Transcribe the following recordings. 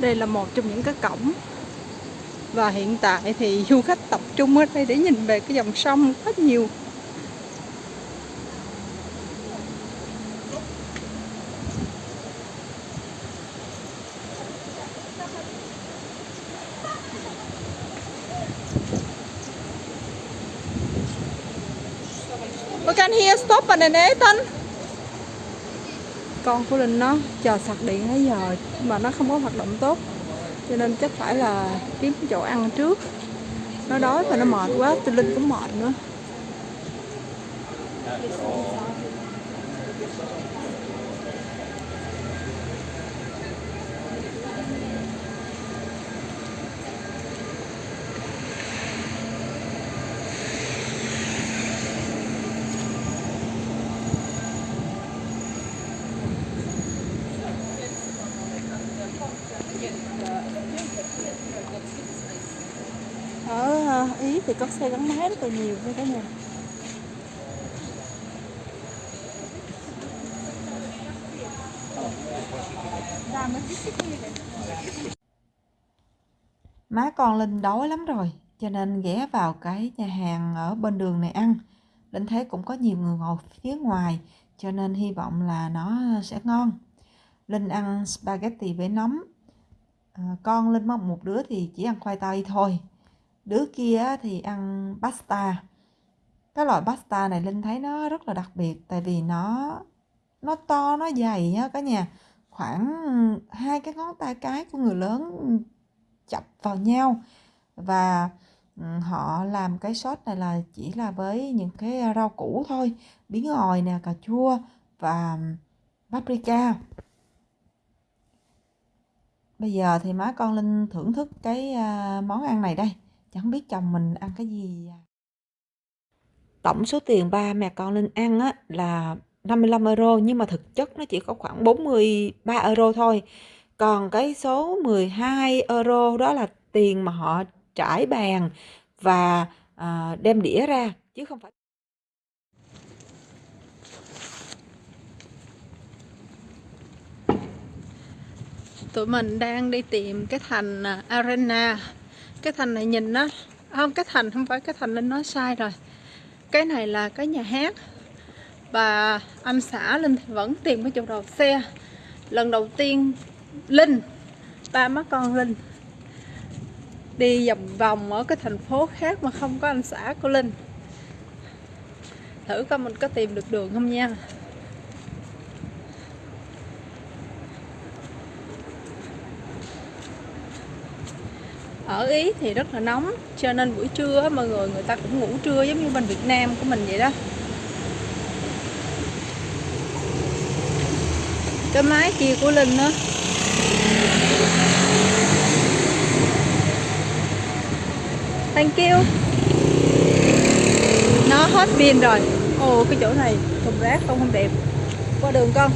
đây là một trong những cái cổng. Và hiện tại thì du khách tập trung ở đây để nhìn về cái dòng sông rất nhiều. We can hear stop and Nathan con của Linh nó chờ sạc điện nãy giờ mà nó không có hoạt động tốt. Cho nên chắc phải là kiếm chỗ ăn trước. Nó đói và nó mệt quá thì Linh cũng mệt nữa ở ờ, Ý thì có xe gắn máy rất là nhiều nha cả nhà Má con Linh đói lắm rồi, cho nên ghé vào cái nhà hàng ở bên đường này ăn. Linh thấy cũng có nhiều người ngồi phía ngoài, cho nên hy vọng là nó sẽ ngon. Linh ăn spaghetti với nấm. À, con Linh mong một đứa thì chỉ ăn khoai tây thôi. Đứa kia thì ăn pasta. Cái loại pasta này Linh thấy nó rất là đặc biệt tại vì nó nó to, nó dày nhá cả nhà. Khoảng hai cái ngón tay cái của người lớn chập vào nhau và họ làm cái sốt này là chỉ là với những cái rau củ thôi bí ngòi nè cà chua và paprika bây giờ thì má con linh thưởng thức cái à, món ăn này đây chẳng biết chồng mình ăn cái gì tổng số tiền ba mẹ con linh ăn á là 55 euro nhưng mà thực chất nó chỉ có khoảng 43 euro thôi. Còn cái số 12 euro đó là tiền mà họ trải bàn và à, đem đĩa ra chứ không phải tụi mình đang đi tìm cái thành à, arena cái thành này nhìn nó không, cái thành không phải cái thành linh nói sai rồi. Cái này là cái nhà hát. Và anh xã linh thì vẫn tìm cái chỗ đầu xe. Lần đầu tiên, linh, ba má con linh, đi vòng vòng ở cái thành phố khác mà không có anh xã của linh. Thử coi mình có tìm được đường không nha. Ở Ý thì rất là nóng, cho nên buổi trưa mọi người người ta cũng ngủ trưa giống như bên Việt Nam của mình vậy đó. Cái máy kia của Linh nữa Thank you. Nó hết pin rồi. Ồ, cái chỗ này thùng rác không không đẹp. Qua đường con.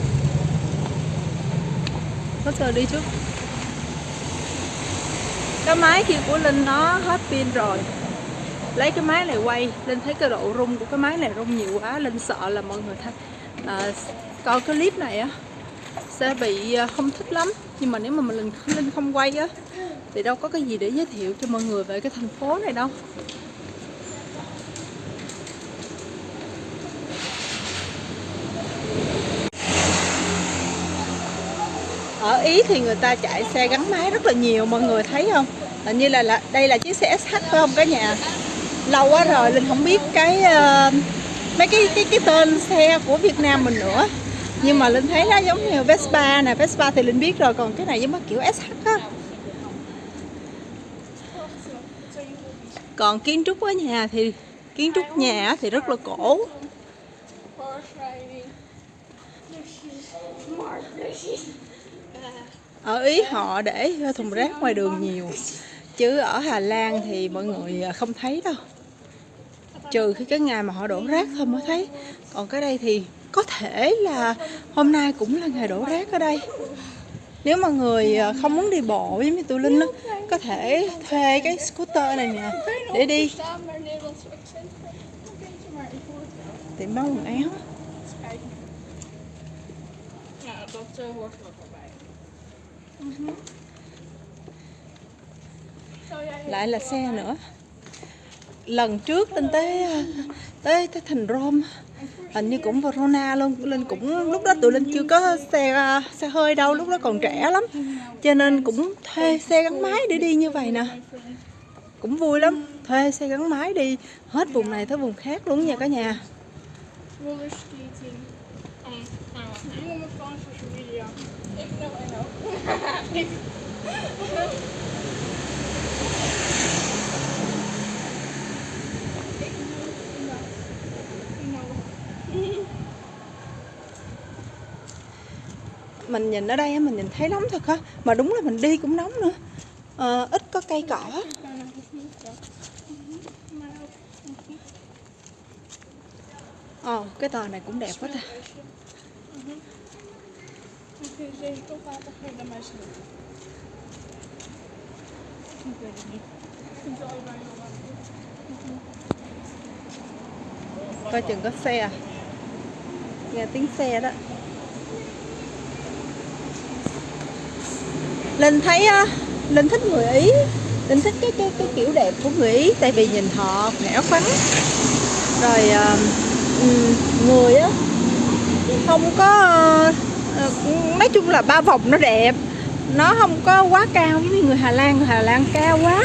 Có giờ đi trước cái máy kia của Linh nó hết pin rồi. Lấy cái máy này quay. Linh thấy cái độ rung của cái máy này rung nhiều quá. Linh sợ là mọi người thấy. À, coi cái clip này á sẽ bị à, không thích lắm. Nhưng mà nếu mà mình Linh không quay á thì đâu có cái gì để giới thiệu cho mọi người về cái thành phố này đâu. Ờ, ở Ý thì người ta chạy xe gắn máy rất là nhiều mọi người thấy không? Hình như là, là đây là chiếc xe SH phải không? Cả nhà lâu quá rồi Linh không biết cái uh, mấy cái cái cái tên xe của Việt Nam mình nữa. Nhưng mà Linh thấy nó giống như Vespa nè Vespa thì Linh biết rồi còn cái này giống kiểu SH á. Còn kiến trúc ở nhà thì kiến trúc nhà thì rất là cổ ở ý họ để thùng rác ngoài đường nhiều. Chứ ở Hà Lan thì mọi người à, không thấy đâu. Trừ khi cái ngày mà họ đổ rác thôi mới thấy. Còn cái đây thì có thể là hôm nay cũng là ngày đổ rác ở đây. Nếu mà người à, không muốn đi bộ giống như tụi linh đó, có thể thuê cái scooter này nè để đi. Tiệm bán quần áo lại là xe nữa. Lần trước lên tới tới tới thành Rome. Hình như cũng Verona luôn. Lên cũng lúc đó tụi linh chưa có xe xe hơi đâu. Lúc đó còn trẻ lắm. Cho nên cũng thuê xe gắn máy để đi như vậy nè. Cũng vui lắm. Thuê xe gắn máy đi hết vùng này tới vùng khác luôn nha cả nhà. Roller skating. Mình nhìn ở đây mình nhìn thấy nóng thật á. Mà đúng là mình đi cũng nóng nữa. À, ít có cây cỏ. Bijna Ồ, cái tòa này cũng đẹp quá ta coi chừng có xe. Nghe tiếng xe đó. Linh thấy ờ, linh thích người ý. Linh thích cái cái cái kiểu đẹp của người ý, tại vì nhìn họ nẻo khoắn. Rồi ờ, người á, không có nói chung là ba vòng nó đẹp. Nó không có quá cao giống như người Hà Lan. Người Hà Lan cao quá.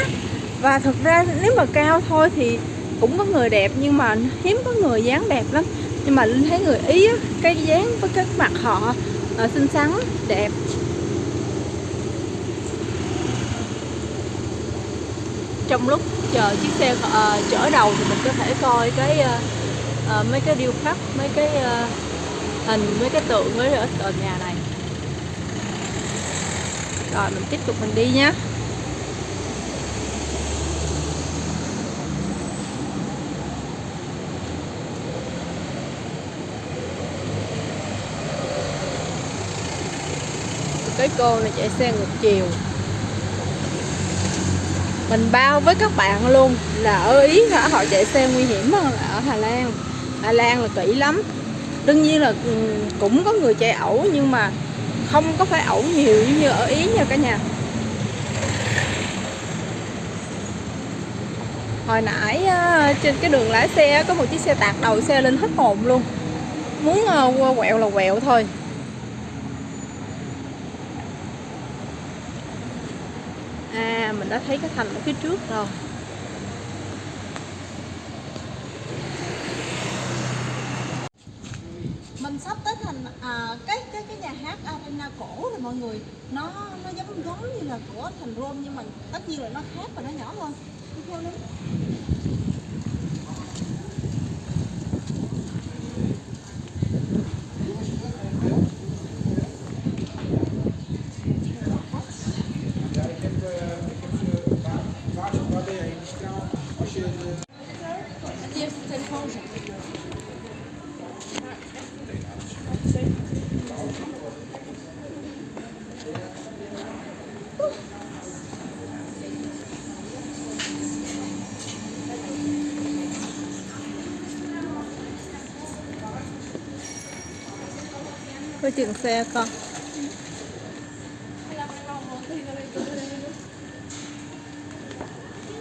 Và thực ra nếu mà cao thôi thì cũng có người đẹp nhưng mà hiếm có người dáng đẹp lắm. Nhưng mà linh thấy người ý á, cái dáng với cái mặt họ à, xinh xắn đẹp. Trong lúc chờ chiếc xe à, chở đầu thì mình có thể coi cái à, mấy cái điêu khắc mấy cái à, hình với cái tượng với ở tòa nhà này. Rồi, mình tiếp tục mình đi nhé cái cô này chạy xe ngược chiều. Mình bao với các bạn luôn. Là ở ý hả? Họ chạy xe nguy hiểm hơn là ở Hà Lan. Hà Lan là kỹ lắm đương nhiên là ừ, cũng có người chạy ẩu nhưng mà không có phải ẩu nhiều giống như ở ý nha cả nhà. Hồi nãy ờ, trên cái đường lái xe có một chiếc xe tạt đầu xe lên hết hồn luôn. Muốn ờ, qua quẹo là quẹo thôi. À mình đã thấy cái thành ở phía trước rồi. Mình thành à, cái cái cái nhà hát arena cổ rồi mọi người nó nó giống giống như là của thành Rome nhưng mà tất nhiên là nó khác và nó nhỏ hơn Đi theo đi. Chừng xe con.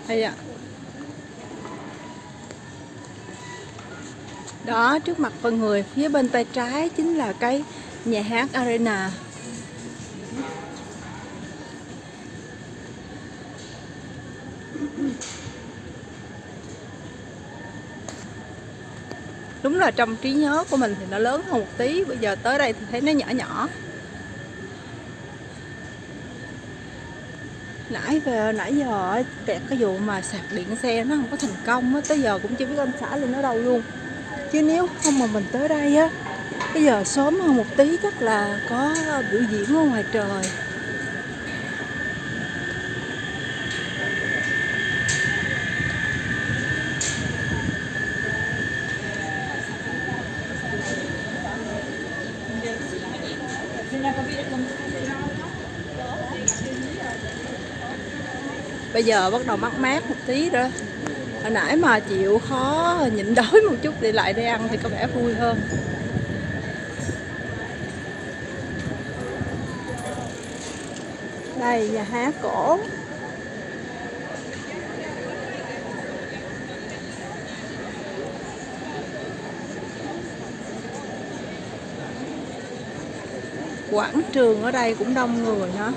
Hay ạ. Đó, trước mặt con người, Phía bên tay trái chính là cái nhà hát Arena. Là trong trí nhớ của mình thì nó lớn hơn một tí. Bây giờ tới đây thì thấy nó nhỏ nhỏ. Nãy về, nãy giờ kẹt cái vụ mà sạc điện xe nó không có thành công á, tới giờ cũng chưa biết anh xã lên ở đâu luôn. Chứ nếu không mà mình tới đây á, bây giờ sớm hơn một tí chắc là có biểu diễn ở ngoài trời. bây giờ bắt đầu mát mát một tí rồi hồi nãy mà chịu khó nhịn đói một chút để lại đi ăn thì có vẻ vui hơn. Đây, nhà há cổ. Quảng trường ở đây cũng đông người nữa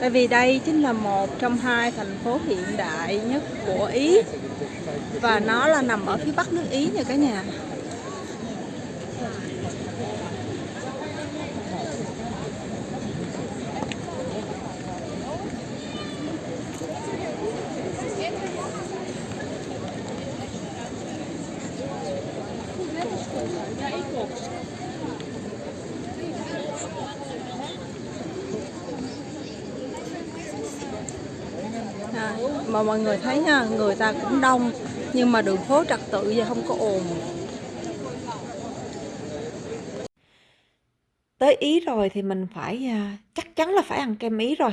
tại vì đây chính là một trong hai thành phố hiện đại nhất của Ý. Và nó là nằm ở phía bắc nước Ý nha cả nhà À, mà mọi người thấy nha, người ta cũng đông, nhưng mà đường phố trật tự và không có ồn. Tới Ý rồi thì mình phải à, chắc chắn là phải ăn kem Ý rồi.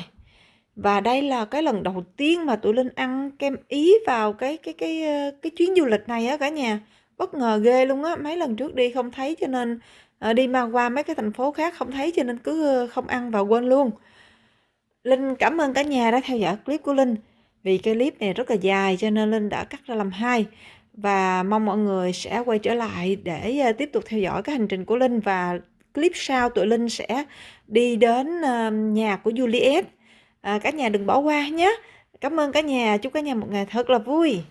Và đây là cái lần đầu tiên mà tụi Linh ăn kem Ý vào cái cái cái ờ, cái chuyến du lịch này á cả nhà. Bất ngờ ghê luôn á, mấy lần trước đi không thấy cho nên ờ, đi mà qua mấy cái thành phố khác không thấy cho nên cứ ờ, không ăn và quên luôn. Linh cảm ơn cả nhà đã theo dõi clip của Linh vì cái clip này rất là dài cho nên Linh đã cắt ra làm hai. Và mong mọi người sẽ quay trở lại để ờ, tiếp tục theo dõi cái hành trình của Linh và clip sau tụi Linh sẽ đi đến ờ, nhà của Juliet. À, cả nhà đừng bỏ qua nhé. Cảm ơn cả nhà. Chúc cả nhà một ngày thật là vui.